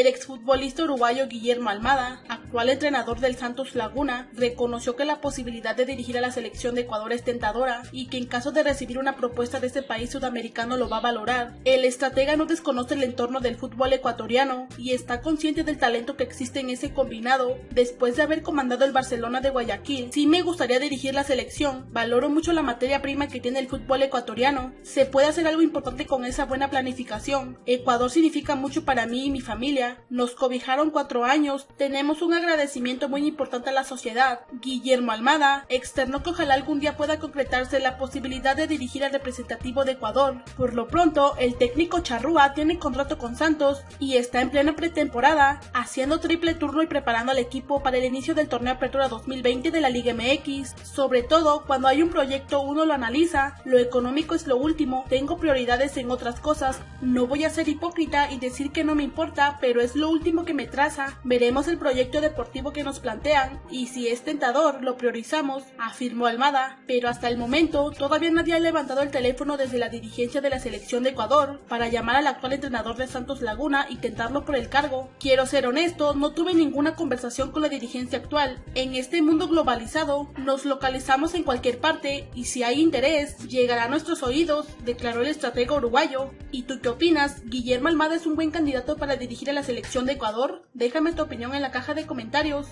El exfutbolista uruguayo Guillermo Almada, actual entrenador del Santos Laguna, reconoció que la posibilidad de dirigir a la selección de Ecuador es tentadora y que en caso de recibir una propuesta de este país sudamericano lo va a valorar. El estratega no desconoce el entorno del fútbol ecuatoriano y está consciente del talento que existe en ese combinado. Después de haber comandado el Barcelona de Guayaquil, sí me gustaría dirigir la selección. Valoro mucho la materia prima que tiene el fútbol ecuatoriano. Se puede hacer algo importante con esa buena planificación. Ecuador significa mucho para mí y mi familia. Nos cobijaron cuatro años. Tenemos un agradecimiento muy importante a la sociedad. Guillermo Almada externó que ojalá algún día pueda concretarse la posibilidad de dirigir al representativo de Ecuador. Por lo pronto, el técnico Charrúa tiene contrato con Santos y está en plena pretemporada, haciendo triple turno y preparando al equipo para el inicio del torneo Apertura 2020 de la Liga MX. Sobre todo, cuando hay un proyecto uno lo analiza, lo económico es lo último, tengo prioridades en otras cosas, no voy a ser hipócrita y decir que no me importa, pero es lo último que me traza. Veremos el proyecto deportivo que nos plantean y si es tentador lo priorizamos, afirmó Almada, pero hasta el momento todavía nadie ha levantado el teléfono desde la dirigencia de la selección de Ecuador para llamar al actual entrenador de Santos Laguna y tentarlo por el cargo. Quiero ser honesto, no tuve ninguna conversación con la dirigencia actual. En este mundo globalizado, nos localizamos en cualquier parte y si hay interés, llegará a nuestros oídos, declaró el estratega uruguayo. ¿Y tú qué opinas? ¿Guillermo Almada es un buen candidato para dirigir a la selección de Ecuador? Déjame tu opinión en la caja de comentarios.